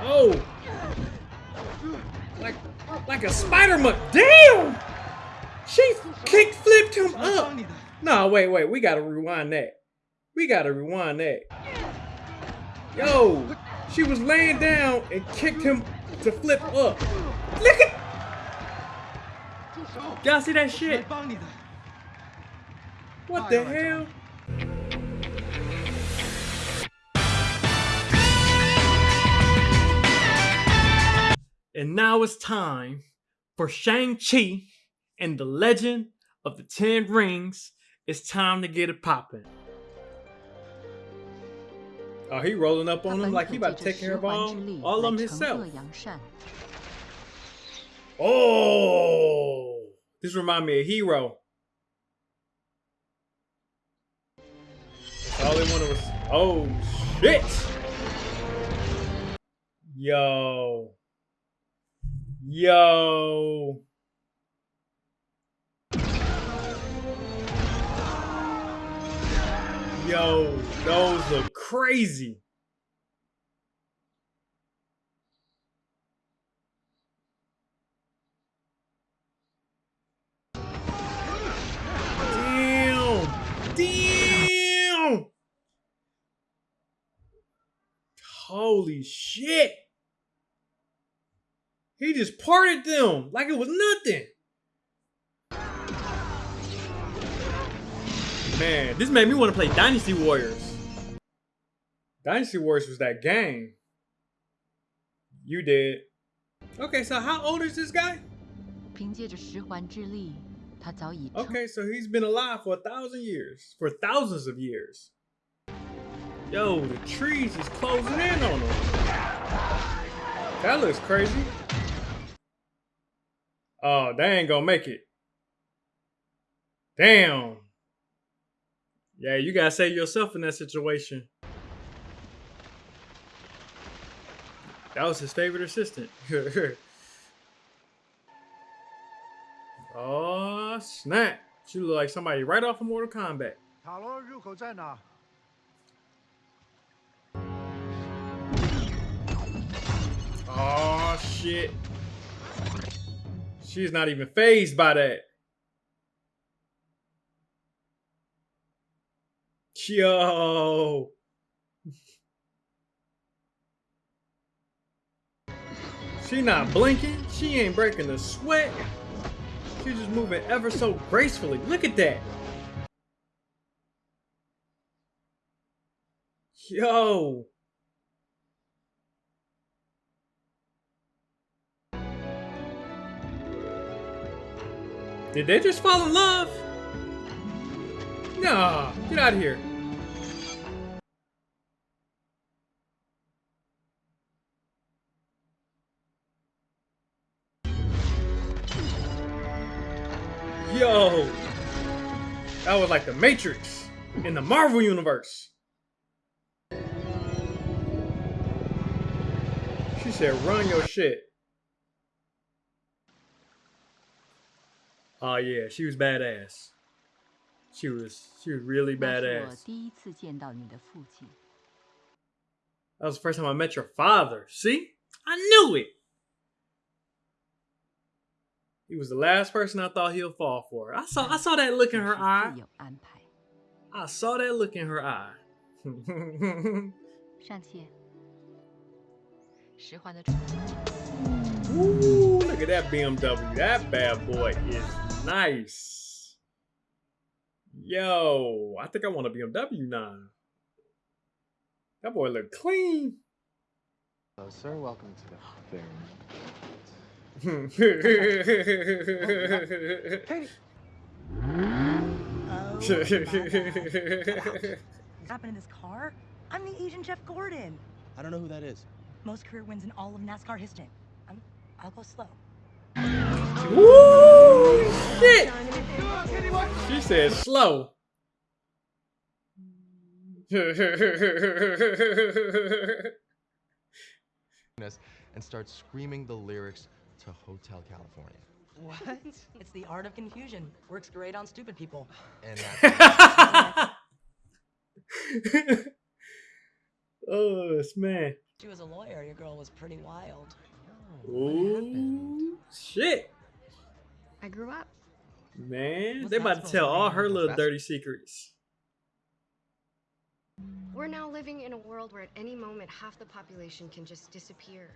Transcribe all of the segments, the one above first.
Oh. Like, like a spider muck. Damn! She kick flipped him up. No, wait, wait. We gotta rewind that. We gotta rewind that. Yo, she was laying down and kicked him to flip up. Look at. Y'all see that shit? What the hell? And now it's time for Shang-Chi and the Legend of the Ten Rings. It's time to get it poppin'. Oh, he rolling up on him like he about to take care of all, all of them himself. Oh, this remind me of Hero. All they wanted was, oh shit. Yo yo. Yo, those look crazy. Damn! Damn! Holy shit! He just parted them like it was nothing. Man, this made me want to play Dynasty Warriors. Dynasty Warriors was that game. You did. Okay, so how old is this guy? Okay, so he's been alive for a thousand years, for thousands of years. Yo, the trees is closing in on him. That looks crazy. Oh, they ain't gonna make it. Damn. Yeah, you gotta save yourself in that situation. That was his favorite assistant. oh snap! She look like somebody right off of Mortal Kombat. Oh shit. She's not even fazed by that. Yo. She not blinking. She ain't breaking a sweat. She's just moving ever so gracefully. Look at that. Yo. Did they just fall in love? Nah, get out of here. Yo, that was like the Matrix in the Marvel universe. She said, "Run your shit." Oh yeah, she was badass. She was she was really badass. That was the first time I met your father. See? I knew it. He was the last person I thought he'll fall for. I saw I saw that look in her eye. I saw that look in her eye. Ooh, look at that BMW. That bad boy is nice. Yo, I think I want a BMW now. That boy look clean. Hello, sir. Welcome to the fair. Katie. happened in this car? I'm the Asian Jeff Gordon. I don't know who that is. Most career wins in all of NASCAR history. I'm, I'll go slow. Woo! Shit! She said slow. and start screaming the lyrics to Hotel California. What? it's the art of confusion. Works great on stupid people. And that's oh, this man. She was a lawyer, your girl was pretty wild. Ooh, shit, I grew up. Man! What's they that about to tell to all her little That's- dirty secrets. We're now living in a world where at any moment half the population can just disappear.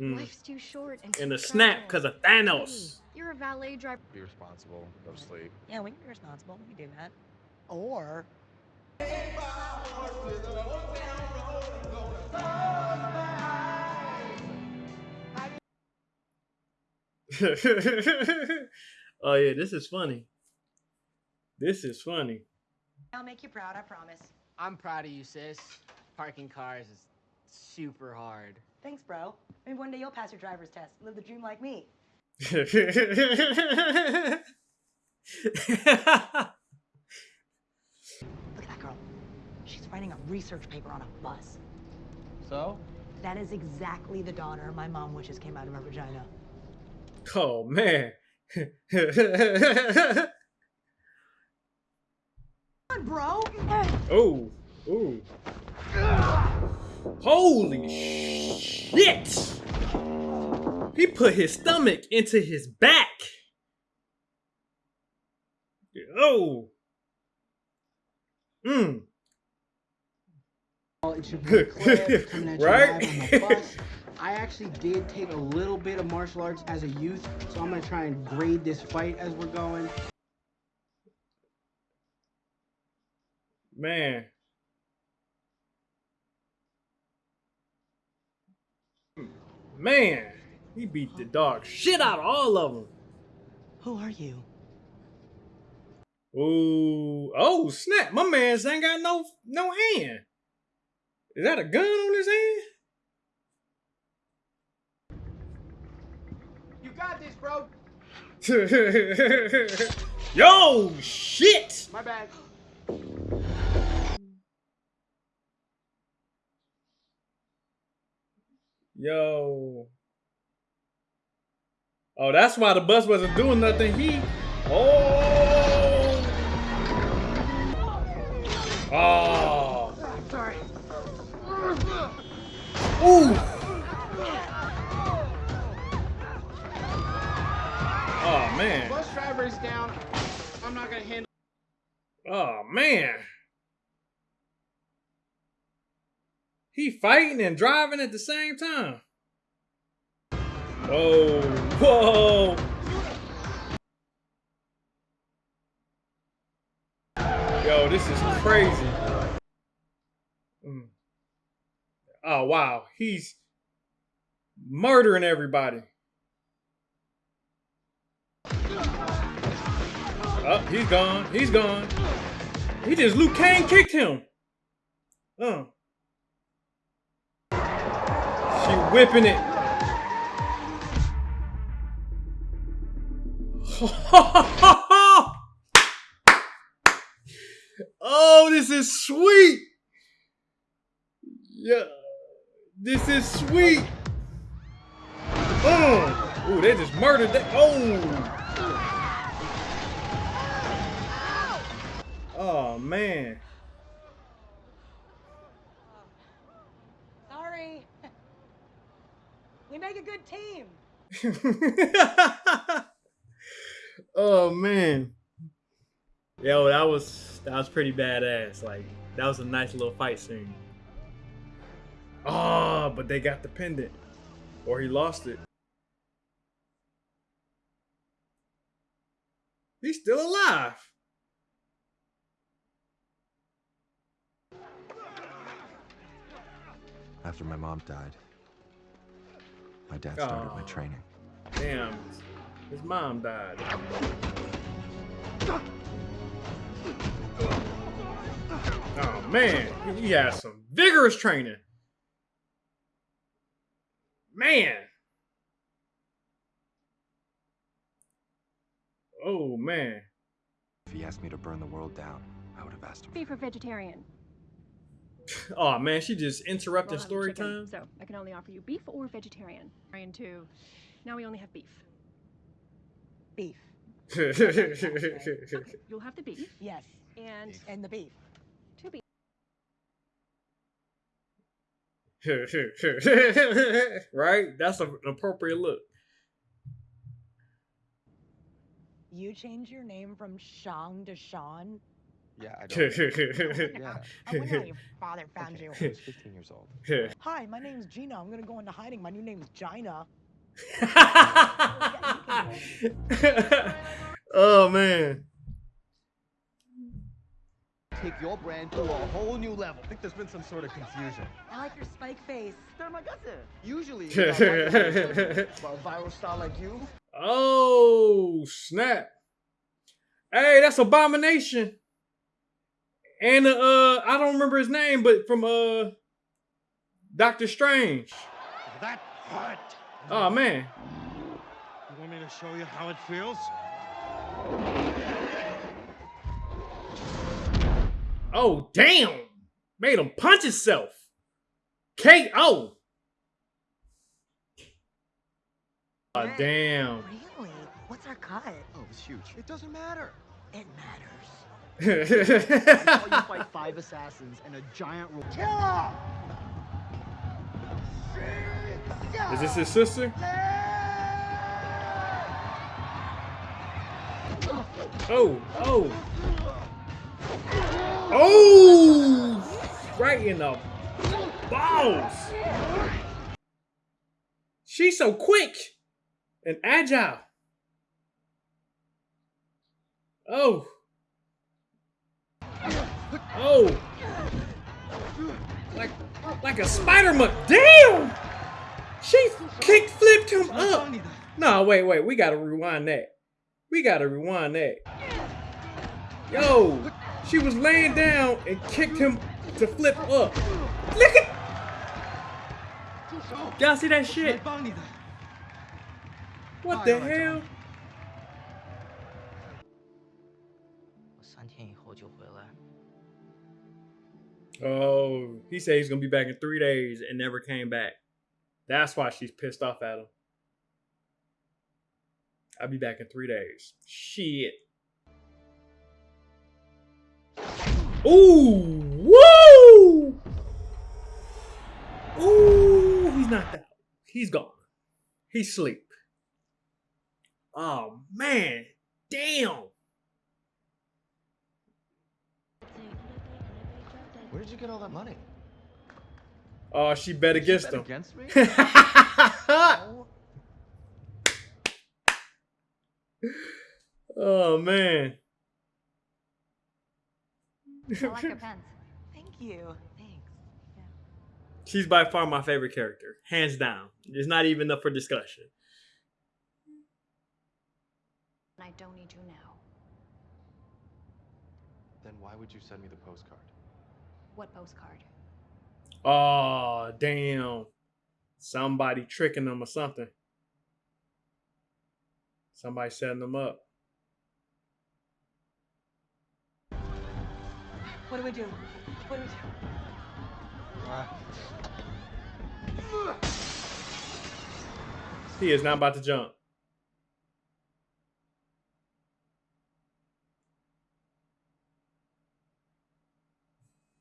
Mm. Life's too short and In too a snap, because of Thanos. Hey, you're a valet driver. Be responsible, go to sleep. Yeah, we can be responsible. We can do that. Or oh yeah, this is funny. This is funny. I'll make you proud, I promise. I'm proud of you, sis. Parking cars is super hard. Thanks, bro. Maybe one day you'll pass your driver's test. Live the dream like me. Look at that girl. She's writing a research paper on a bus. So? That is exactly the daughter my mom wishes came out of her vagina. oh man. Come on, bro. oh, oh. Holy shit! He put his stomach into his back. Oh. Mm. Well, it should be clear coming at you Right? I actually did take a little bit of martial arts as a youth, so I'm gonna try and grade this fight as we're going. Man. Man, he beat the dog shit out of all of them. Who are you? Ooh, oh snap! My man's ain't got no no hand. Is that a gun on his hand? Got this, bro. Yo, shit! My bad. Yo. Oh, that's why the bus wasn't doing nothing. He. Oh. Oh. Sorry. Ooh. Down. I'm not gonna handle. Oh man. He fighting and driving at the same time. Whoa, whoa. Yo, this is crazy. Mm. Oh wow, he's murdering everybody. Oh, he's gone. He's gone. He just Liu Kang kicked him. Uh. She whipping it. oh, this is sweet. Yeah. This is sweet. Oh. Ooh, they just murdered that. Oh. Man. Sorry. We make a good team. oh man. Yo, that was that was pretty badass. Like that was a nice little fight scene. Oh, but they got the pendant. Or he lost it. He's still alive. After my mom died, my dad started my training. Damn. His mom died. Oh man, he- he has some vigorous training. Man. Oh man. If he asked me to burn the world down, I would have asked him. Beef for vegetarian? Oh man, she just interrupted We'll story chicken, time. So I can only offer you beef or vegetarian. Vegetarian too. Now we only have beef. Beef. You'll have the beef Yes. and And the beef. two beef. right? That's an appropriate look. You change your name from Shang to Sean? Yeah, I don't. yeah. I wonder how your father found you. I was 15 years old. Hi, my name's Gina. I'm gonna go into hiding. My new name's Gina. oh man. Take your brand to a whole new level. I think there's been some sort of confusion. I like your spike face. Usually, you got white a viral star like you, Oh snap! Hey, that's Abomination. And uh, I don't remember his name, but from uh, Doctor Strange. That hurt. Oh man. You want me to show you how it feels? Oh damn! Made him punch himself. K.O. Oh damn. Really? What's our cut? oh, it's huge. It doesn't matter. It matters. I you fight five assassins and a giant ro- Is this his sister? Oh, oh. Oh! Right in the balls. She's so quick and agile. Oh. Oh. Like like a spider muck. Damn! She kick flipped him up. No, wait, wait. We gotta rewind that. We gotta rewind that. Yo, she was laying down and kicked him to flip up. Look at. Y'all see that shit? What the hell? Oh, he said he's gonna be back in three days and never came back. That's why she's pissed off at him. I'll be back in three days. Shit. Ooh, woo! Ooh, he's knocked out. He's gone. He's asleep. Oh man, damn. Where did you get all that money? Oh, she bet against bet him. against me? oh man. I like your pants. Thank you. Thanks. She's by far my favorite character, hands down. It's not even up for discussion. I don't need you now. Then why would you send me the postcard? What postcard? Oh damn! Somebody tricking them or something. Somebody setting them up. What do we do? What do we do? He is not about to jump.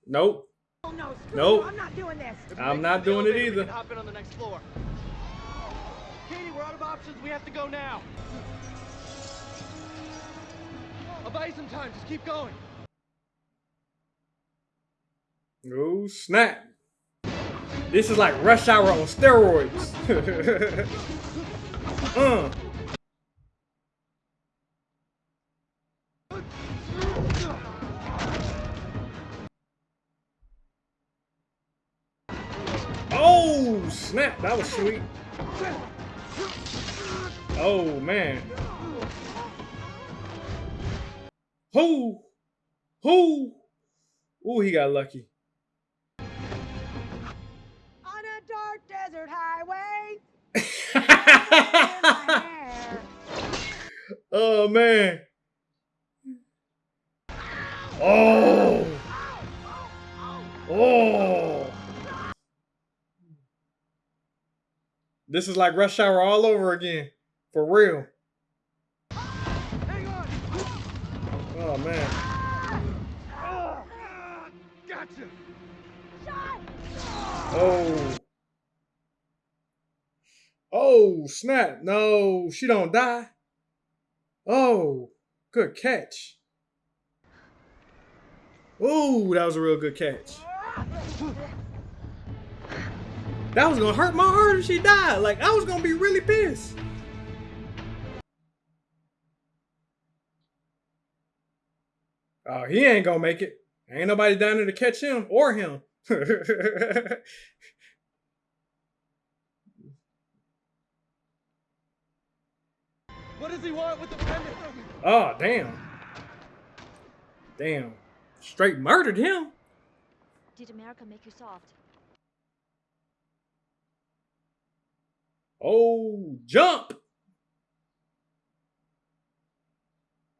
Nope. Oh no, Nope. you. I'm not doing this. I'm not doing it either. hop in on the next floor. Katie, we're out of options. We have to go now. I'll buy you some time. Just keep going. Oh snap! This is like Rush Hour on steroids. uh. Snap! That was sweet. Oh man. Who? Who? Ooh, he got lucky. On a dark desert highway. oh man. Oh. Oh. This is like Rush Hour all over again. For real. Oh man. Gotcha. Oh. Oh, snap. No, she don't die. Oh, good catch. Ooh, that was a real good catch. That was gonna hurt my heart if she died. Like, I was gonna be really pissed. Oh, he ain't gonna make it. Ain't nobody down there to catch him or him. What does he want with the pendant? oh, damn. Damn. Straight murdered him. Did America make you soft? Oh, jump.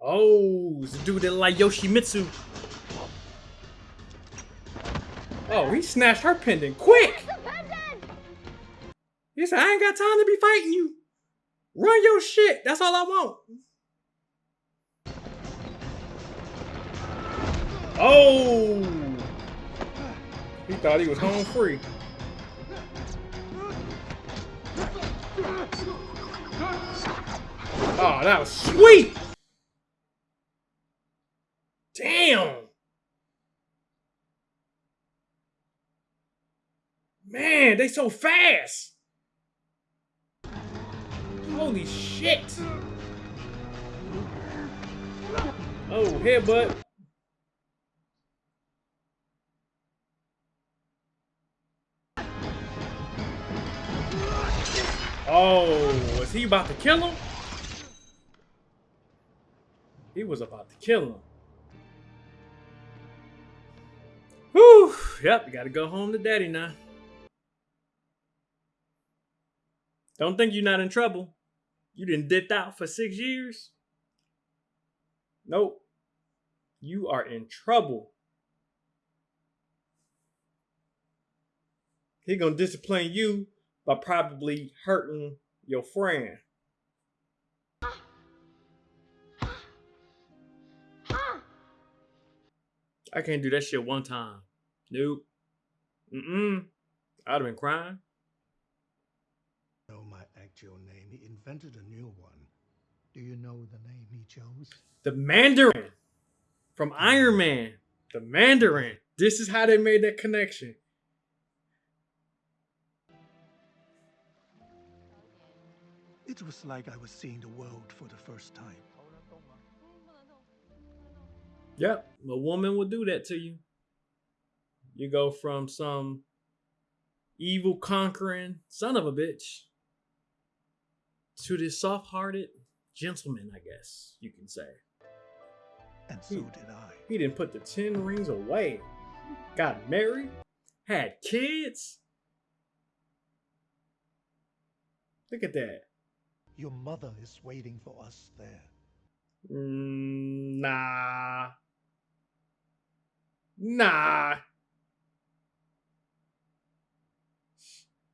Oh, it's dude that like Yoshimitsu. Oh, he snatched her pendant quick. He said, I ain't got time to be fighting you. Run your shit. That's all I want. Oh. He thought he was home free. Oh, that was sweet. Damn. Man, they so fast. Holy shit. Oh, headbutt. Oh, was he about to kill him? He was about to kill him. Whew. Yep, you gotta go home to daddy now. Don't think you're not in trouble. You didn't dipped out for six years. Nope. You are in trouble. He gonna discipline you by probably hurting your friend. I can't do that shit one time. Nope. Mm-mm. I'd have been crying. know my actual name. He invented a new one. Do you know the name he chose? The Mandarin from Iron Man. The Mandarin. This is how they made that connection. It was like I was seeing the world for the first time. Yep, a woman will do that to you. You go from some evil conquering son of a bitch to this soft-hearted gentleman, I guess you can say. And so did I. He didn't put the ten rings away. Got married, had kids. Look at that. Your mother is waiting for us there. Mm, nah. Nah.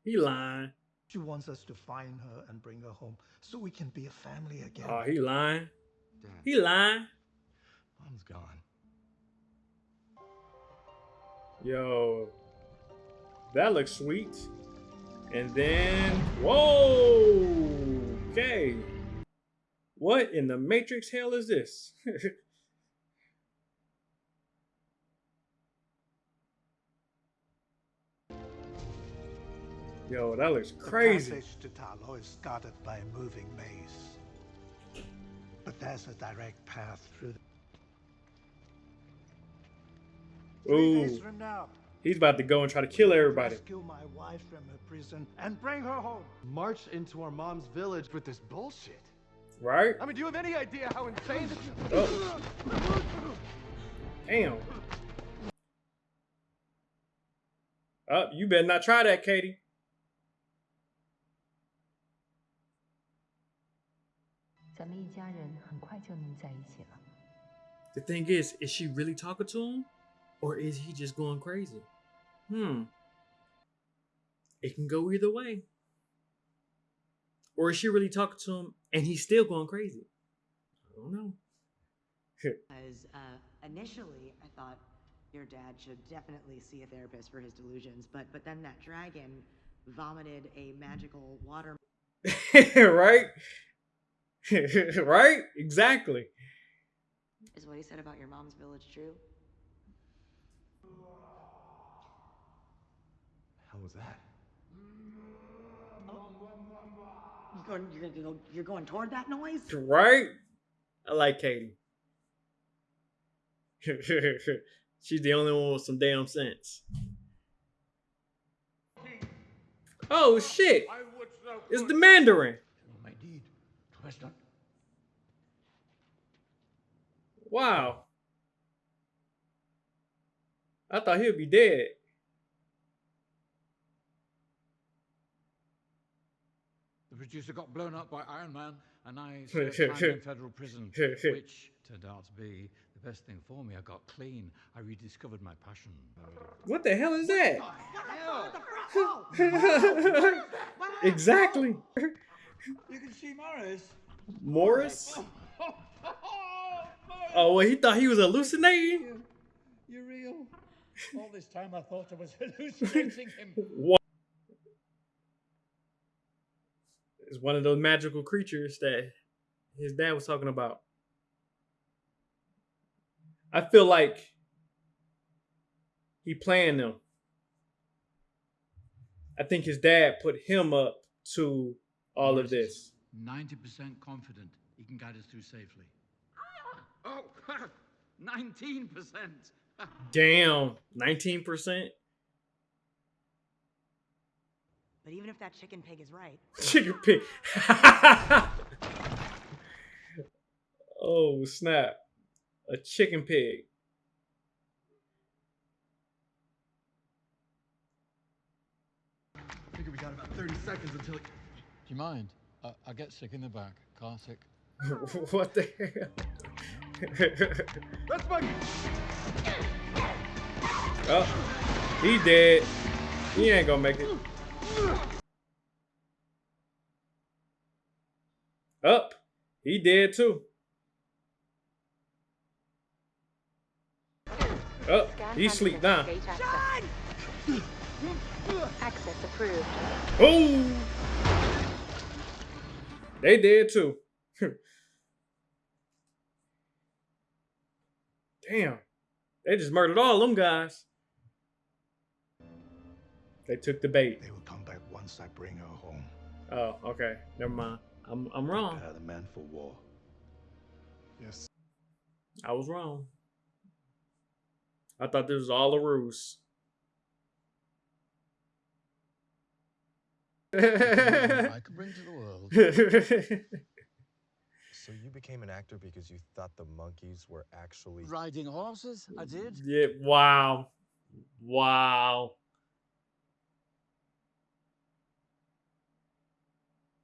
He lying. She wants us to find her and bring her home so we can be a family again. Oh, he lying. Dad, He lying. mom's gone. Yo, that looks sweet. And then, whoa, okay. What in the Matrix hell is this? Yo, that looks crazy. The passage to Ta Lo is guarded by a moving maze. But there's a direct path through. The... Three days Ooh, from now, he's about to go and try to kill everybody. rescue my wife from her prison and bring her home. March into our mom's village with this bullshit. Right? I mean, do you have any idea how insane this is? Oh. Damn. Up, you better not try that, Katie. The thing is, is she really talking to him? Or is he just going crazy? Hmm. It can go either way. Or is she really talking to him and he's still going crazy? I don't know. Because uh, initially, I thought your dad should definitely see a therapist for his delusions, but but then that dragon vomited a magical water right? right? Exactly. Is what he said about your mom's village true? How was that? You going, you're, gonna go, you're going toward that noise? Right? I like Katie. She's the only one with some damn sense. Oh shit! It's the Mandarin. Oh, Wow. I thought he'd be dead. The producer got blown up by Iron Man, and I served time in federal prison, which turned out to be the best thing for me. I got clean. I rediscovered my passion. What the hell is that? exactly. You can see Morris. Morris? Oh, oh, oh, Oh, well, he thought he was hallucinating? You're real. All this time I thought I was hallucinating him. What? It's one of those magical creatures that his dad was talking about. I feel like he planned them. I think his dad put him up to all of this. 90% confident he can guide us through safely. Oh, 19%. Damn, 19%? But even if that chicken pig is right, Chicken pig. oh, snap. A chicken pig. I figure we got about 30 seconds until it... Do you mind? I, I get sick in the back. Car sick. what the hell? That's my... Oh, he dead. He ain't gonna make it. Up. He dead too. Up. He sleep now. Access approved. Oh. They dead too. Damn. They just murdered all them guys. They took the bait. They will come back once I bring her home. Oh, okay. Never mind. I'm I'm wrong. Prepare the men for war. Yes. I was wrong. I thought this was all a ruse. I could bring to the world. so you became an actor because you thought the monkeys were actually Riding horses? I did. yeah, wow. Wow.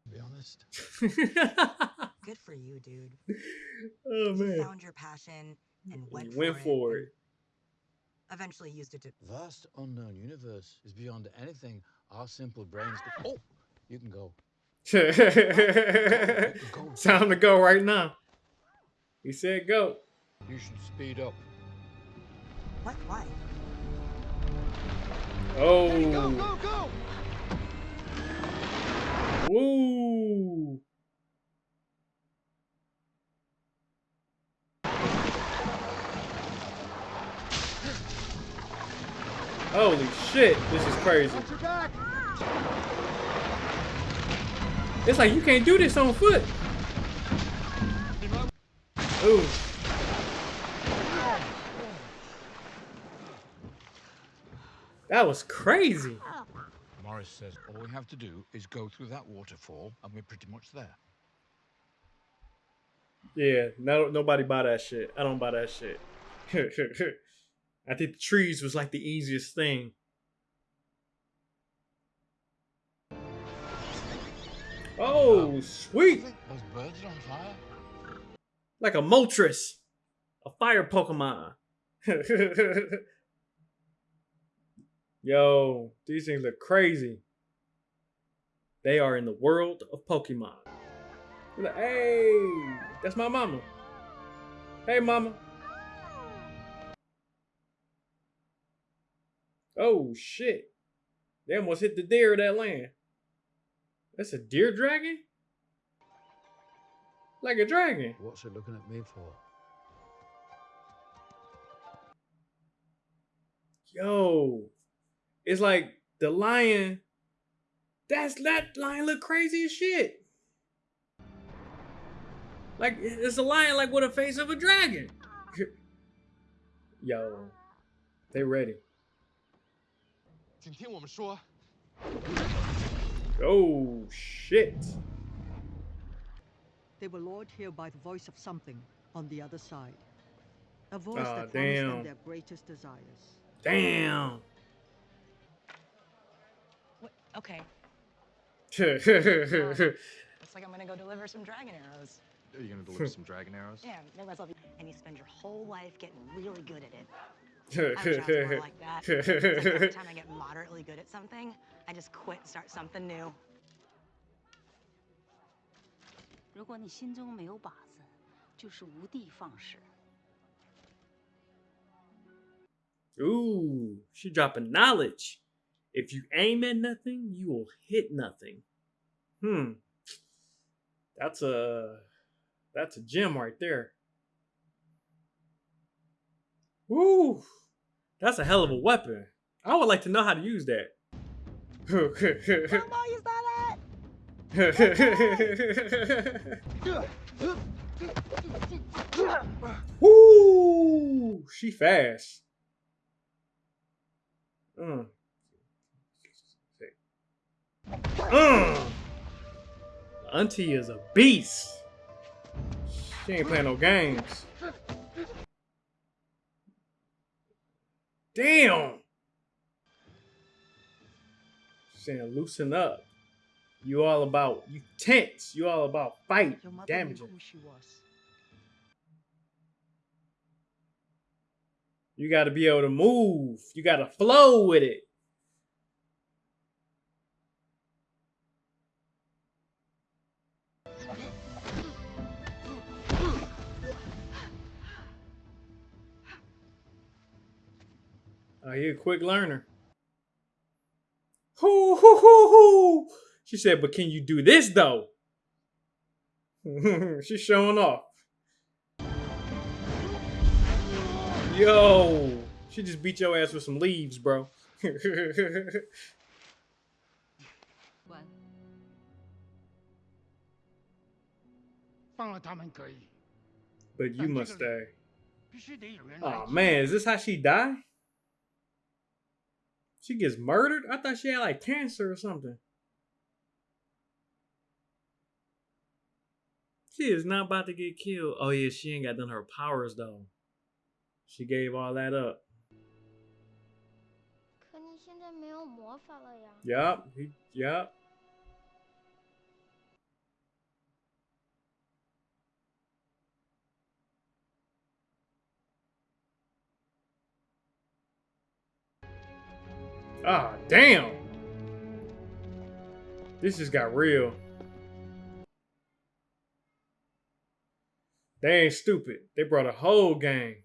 To be honest. good for you, dude. oh You man. found your passion and went, You went for, for it. it. Eventually used it to. Vast unknown universe is beyond anything our simple brains could. Ah! Oh, you can go. Time to go right now. He said go. You should speed up. What? Why? Oh. Go, go, go! Woo. Holy shit, this is crazy. Watch your back! It's like you can't do this on foot. Ooh. That was crazy. Morris says all we have to do is go through that waterfall, and we're pretty much there. Yeah, no, nobody buy that shit. I don't buy that shit. I think the trees was like the easiest thing. Oh, um, sweet! Those birds are on fire. Like a Moltres, a fire Pokemon. Yo, these things are crazy. They are in the world of Pokemon. Like, Hey, that's my mama. Hey, mama. Oh shit! They almost hit the deer of that land. That's a deer dragon? Like a dragon. What's it looking at me for? Yo. It's like the lion. That's that lion look crazy as shit. Like it's a lion like with a face of a dragon. Yo. They ready. 请听我们说。 Oh shit. They were lured here by the voice of something on the other side. A voice Aw, that promised them their greatest desires. Damn. What? Okay. Damn. Uh, looks like I'm gonna go deliver some dragon arrows. Are you gonna deliver some dragon arrows? Yeah, make myself. And you spend your whole life getting really good at it I wish I was more like that. It's like every time I get moderately good at something, I just quit and start something new. 如果你心中没有靶子，就是无的放矢。 Ooh, she dropping knowledge. If you aim at nothing, you will hit nothing. Hmm. That's a that's a gem right there. Woo! That's a hell of a weapon. I would like to know how to use that. Grandma, you saw that? Woo! She fast. Mm. Mm. Auntie is a beast. She ain't playing no games. Damn. Saying loosen up. You all about you tense. You all about fight, Your mother damaging. who she was. You got to be able to move. You got to flow with it. Oh, he a quick learner. Hoo, hoo, hoo, hoo. She said, but can you do this though? She's showing off. Yo, she just beat your ass with some leaves, bro. 关，放了他们可以， but you must stay. 必须得有人来 Oh man, is this how she die? She gets murdered? I thought she had like cancer or something. She is not about to get killed. Oh yeah, she ain't got none of her powers though. She gave all that up. Yep, he. Ah, damn. This just got real. They ain't stupid. They brought a whole gang.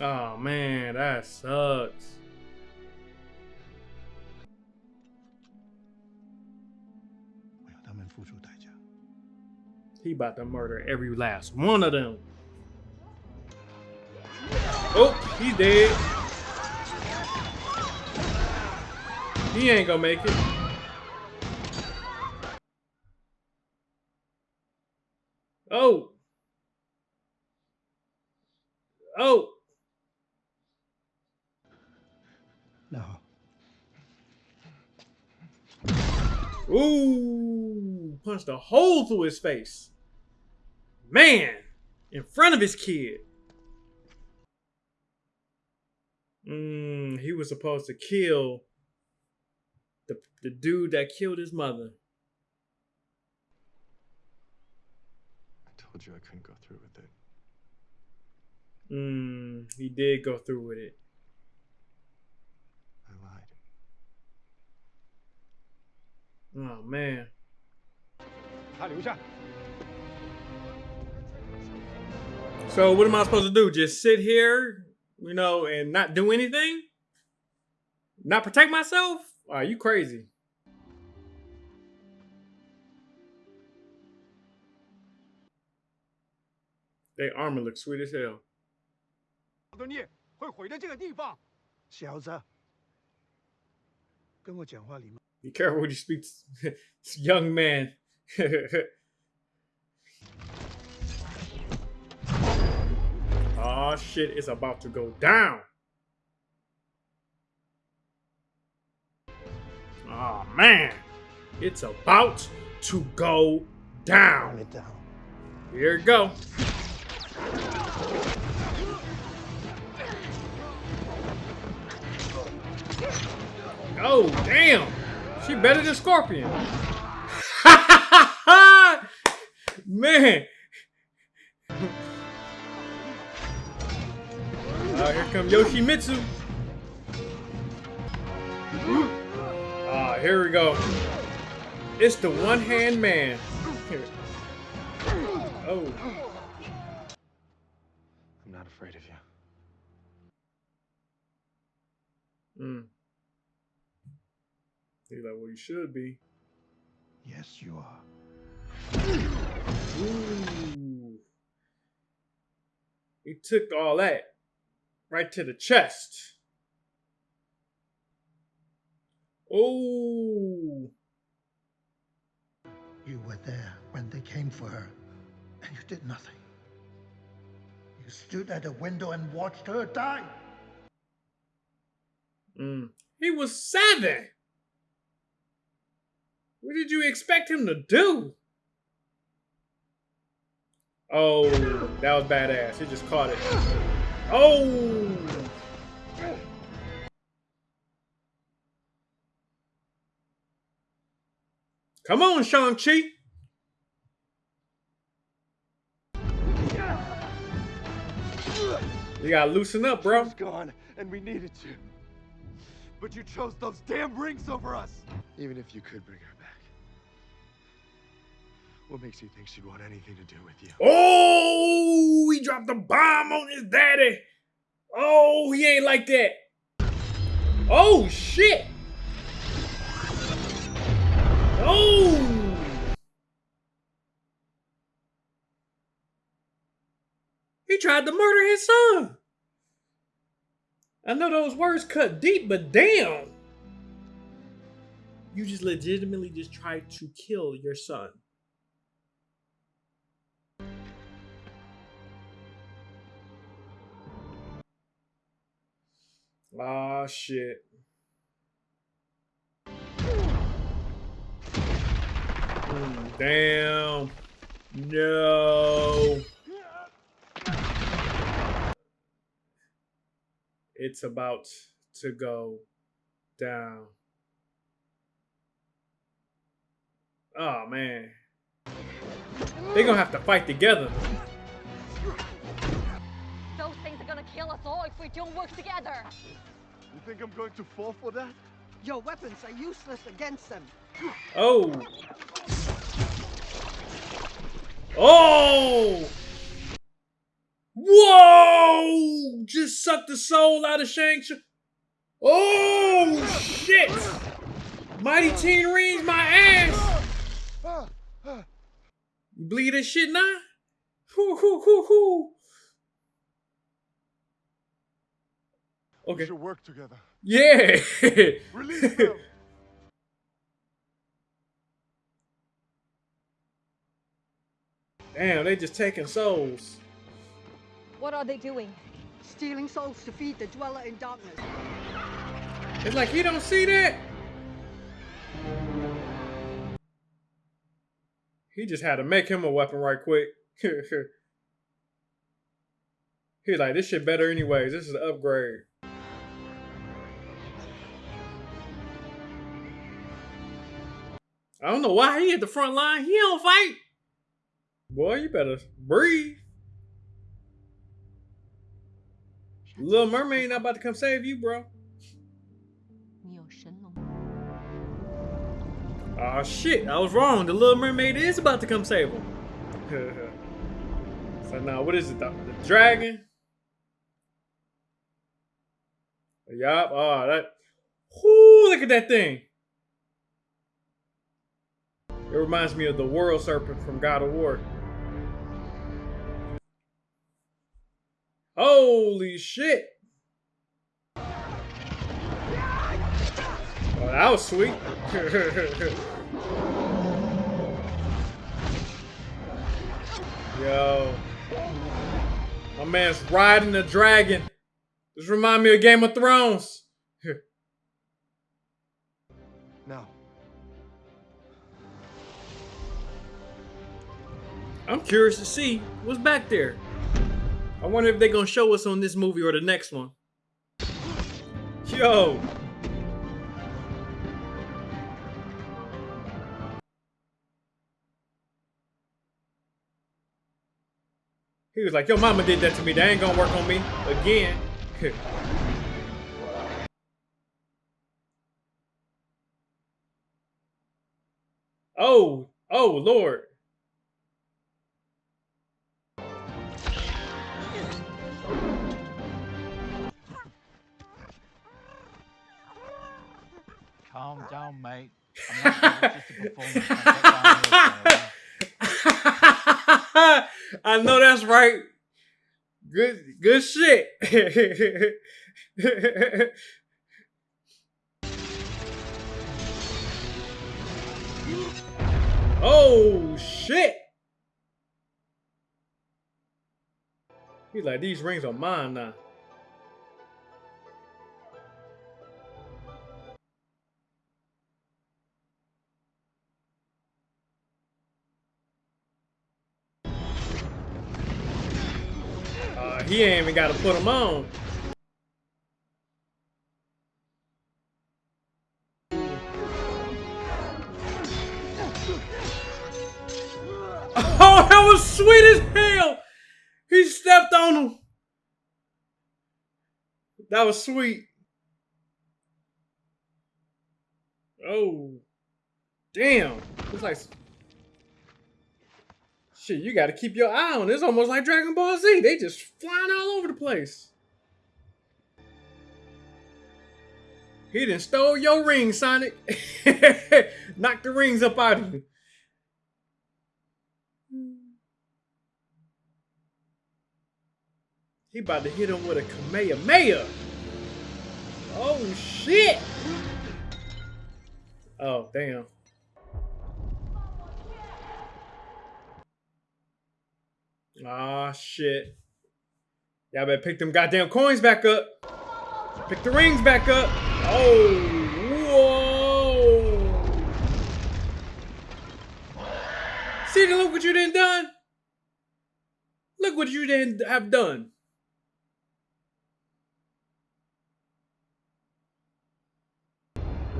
Oh man, that sucks. He about to murder every last one of them. Oh, he's dead. He ain't gonna make it. Oh. Oh. No. Ooh, punched a hole through his face Man, in front of his kid. Mm, he was supposed to kill the, the dude that killed his mother. I told you I couldn't go through with it. Mm, he did go through with it. I lied. Oh man. 他留下。 So what am I supposed to do? Just sit here you know, and not do anything? Not protect myself? Are you crazy? Their armor looks sweet as hell. 的孽会毁在这个地方。小子，跟我讲话礼貌。 Be careful when you speak to this young man. oh shit, it's about to go down. Oh man, it's about to go down. it down. Here it go. Oh damn! She better than Scorpion. Man. Oh, here come Yoshimitsu. Ah, here we go. It's the one-hand man. Here. Oh. I'm not afraid of you. Mm. He's like, well, you should be. Yes, you are. Ooh. He took all that right to the chest. Oh. You were there when they came for her, and you did nothing. You stood at a window and watched her die. Mm. He was seven. What did you expect him to do? Oh, that was badass. He just caught it. Oh! Come on, Shang-Chi. You gotta loosen up, bro. It's gone, and we needed you. But you chose those damn rings over us. Even if you could bring her back, what makes you think she'd want anything to do with you? Oh, he dropped a bomb on his daddy. Oh, he ain't like that. Oh, shit. Oh. He tried to murder his son. I know those words cut deep, but damn. You just legitimately just tried to kill your son. Ah, shit. Mm, damn. No. It's about to go down. Oh, man. They're gonna have to fight together. All if we don't work together. You think I'm going to fall for that? Your weapons are useless against them. Oh. Oh. Whoa! Just sucked the soul out of Shang-Chi. Oh, shit! Mighty Teen Rings, my ass! You bleed this shit now? Hoo, hoo, hoo, hoo. Okay. We should work together. Yeah! Release them. Damn, they just taking souls. What are they doing? Stealing souls to feed the dweller in darkness. It's like he don't see that. He just had to make him a weapon right quick. He's like, this shit better anyways. This is an upgrade. I don't know why he at the front line. He don't fight. Boy, you better breathe. Little Mermaid not about to come save you, bro. Ah, oh, shit. I was wrong. The Little Mermaid is about to come save him. so now, what is it? The, the dragon? Yup. Oh, that. Whoo, look at that thing. It reminds me of the World Serpent from God of War. Holy shit. Oh, that was sweet. Yo. My man's riding the dragon. This remind me of Game of Thrones. I'm curious to see what's back there. I wonder if they're gonna show us on this movie or the next one. Yo. He was like, yo, mama did that to me. That ain't gonna work on me again. oh, oh, Lord. Calm down, mate. I know that's right. Good good shit. oh shit. He's like, these rings are mine now. He ain't even got to put them on. Oh, that was sweet as hell. He stepped on him. That was sweet. Oh, damn. It's like Shit, you got to keep your eye on. It. It's almost like Dragon Ball Z. They just flying all over the place. He didn't stole your ring, Sonic. Knock the rings up out of you. He about to hit him with a Kamehameha. Oh, shit. Oh, damn. Ah, shit. Y'all better pick them goddamn coins back up. Pick the rings back up. Oh, whoa. See, look what you done done. Look what you didn't have done.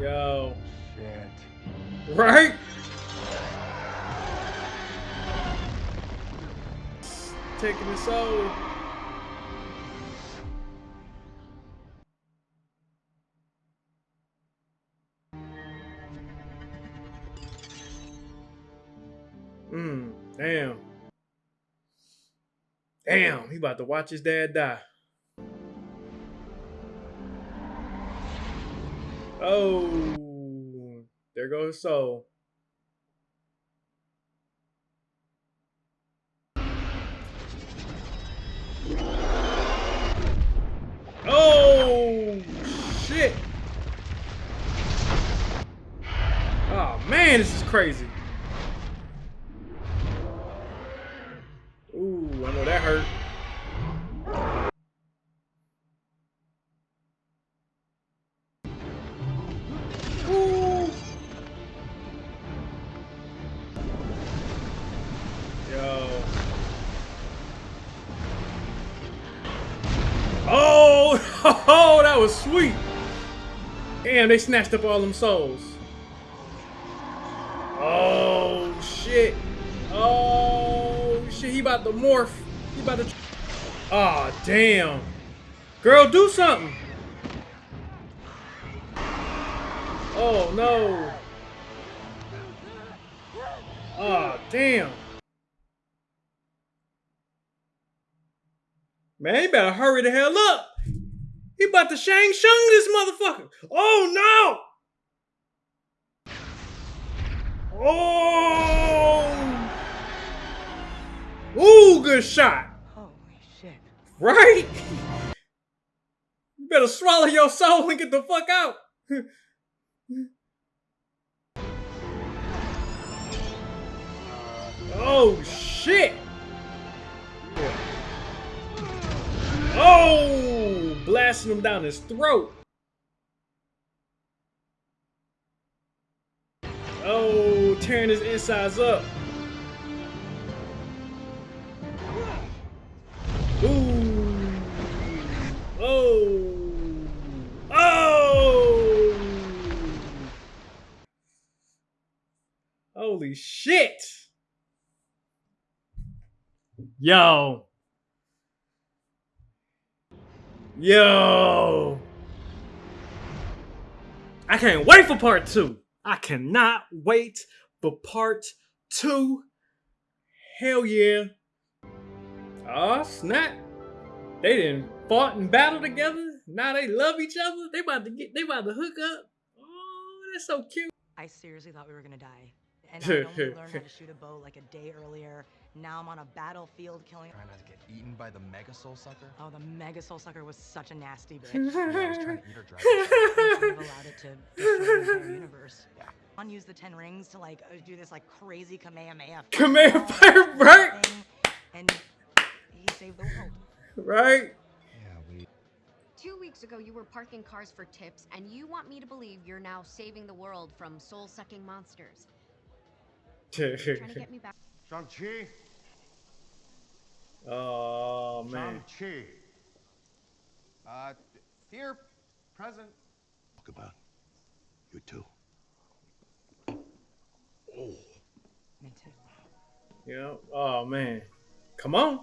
Yo. Shit. Right? Taking his soul. Hmm, damn. Damn, he about to watch his dad die. Oh, there goes his soul. Oh, shit. Oh, man, this is crazy. Ooh, I know that hurt. Ooh. Yo. Oh, oh, that was sweet. Damn, they snatched up all them souls. He about to morph. He about to... Oh, damn. Girl, do something. Oh, no. Oh, damn. Man, you better hurry the hell up. He about to Shang Tsung this motherfucker. Oh no! Oh! Ooh, good shot. Holy shit. Right? You better swallow your soul and get the fuck out. oh shit. Oh, blasting him down his throat. Oh, tearing his insides up. Holy shit. Yo. Yo. I can't wait for part two. I cannot wait for part two. Hell yeah. Oh snap. They didn't fought and battle together. Now they love each other. They about to get they about to hook up. Oh, that's so cute. I seriously thought we were gonna die. And I only learned how to shoot a bow like a day earlier. Now I'm on a battlefield killing. Trying not to get eaten by the Mega Soul Sucker? Oh, the Mega Soul Sucker was such a nasty bitch. yeah, I was trying to eat her dragon. should have allowed it to destroy the entire universe. Yeah. On use the ten rings to like uh, do this like crazy Kamehameha. Kamehameha, right? And he saved the world. Right? Two weeks ago, you were parking cars for tips, and you want me to believe you're now saving the world from soul-sucking monsters. Trying to get me back. Shang-Chi? Oh man. Shang-Chi. Uh, here, present. Talk about you too. Me too. Yeah. Oh man. Come on.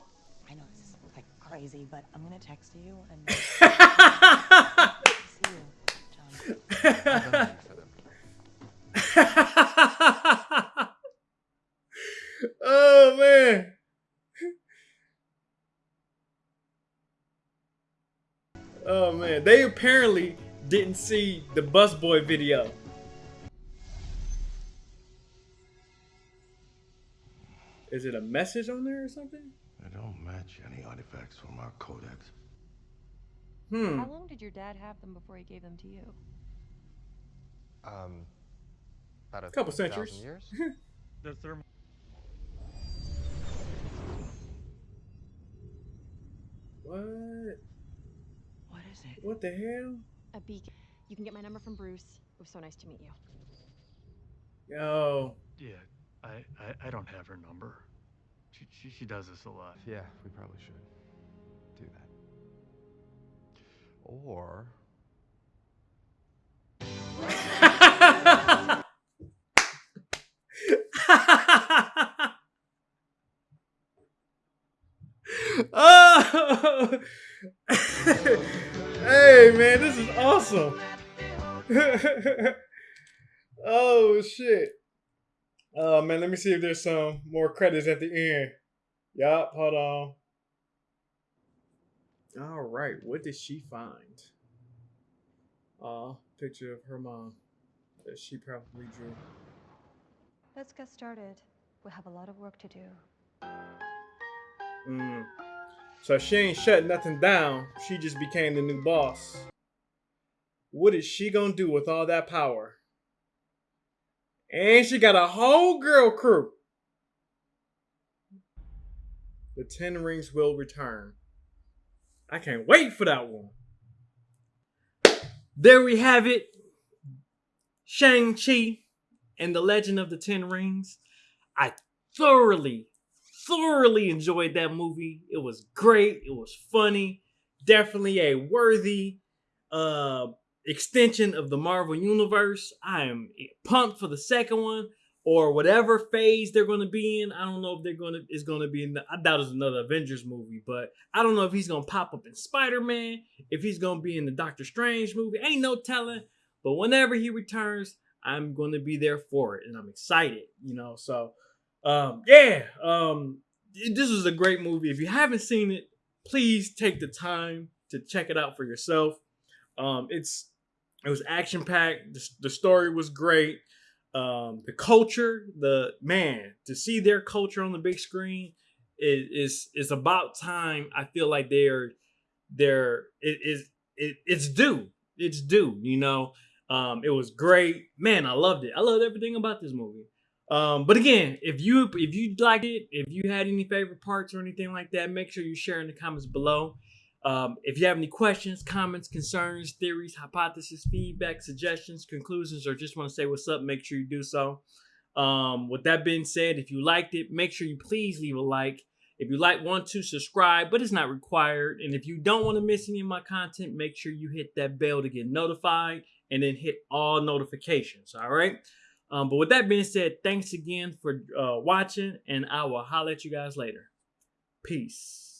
I know this is like crazy, but I'm gonna text you and see you, John. oh man. Oh man, they apparently didn't see the busboy video. Is it a message on there or something? They don't match any artifacts from our codex. Hmm. How long did your dad have them before he gave them to you? Um, about a Couple thousand centuries. years. The thermal. What? What is it? What the hell? A beacon. You can get my number from Bruce. It was so nice to meet you. Yo. Yeah, I, I, I don't have her number. She, she, she does this a lot. Yeah, we probably should do that. Or oh! hey man, this is awesome. oh shit. Oh man, let me see if there's some more credits at the end. Yup, hold on. All right, what did she find? Aw, picture of her mom that she probably drew. Let's get started. We have a lot of work to do. Mm. So she ain't shut nothing down. She just became the new boss. What is she gonna do with all that power? And she got a whole girl crew. The Ten Rings will return. I can't wait for that one. There we have it. Shang-Chi and the Legend of the Ten Rings. I thoroughly, thoroughly enjoyed that movie. It was great. It was funny. Definitely a worthy uh extension of the Marvel Universe. I am pumped for the second one or whatever phase they're going to be in. I don't know if they're going to is going to be in. The, I doubt it's another Avengers movie, but I don't know if he's going to pop up in Spider Man, if he's going to be in the Doctor Strange movie. Ain't no telling. But whenever he returns, I'm going to be there for it, and I'm excited. You know, so um, yeah, um, this was a great movie. If you haven't seen it, please take the time to check it out for yourself. Um, it's it was action packed. The, the, story was great. Um, the culture, the man, to see their culture on the big screen is it, is is about time. I feel like they're they're it is it, it's due. It's due. You know, um, it was great. Man, I loved it. I loved everything about this movie. Um, but again, if you if you liked it, if you had any favorite parts or anything like that, make sure you share in the comments below. Um, if you have any questions, comments, concerns, theories, hypotheses, feedback, suggestions, conclusions, or just want to say what's up, make sure you do so. Um, with that being said, if you liked it, make sure you please leave a like. If you like, want to subscribe, but it's not required. And if you don't want to miss any of my content, make sure you hit that bell to get notified and then hit all notifications. All right. Um, but with that being said, thanks again for uh, watching, and I will holler at you guys later. Peace.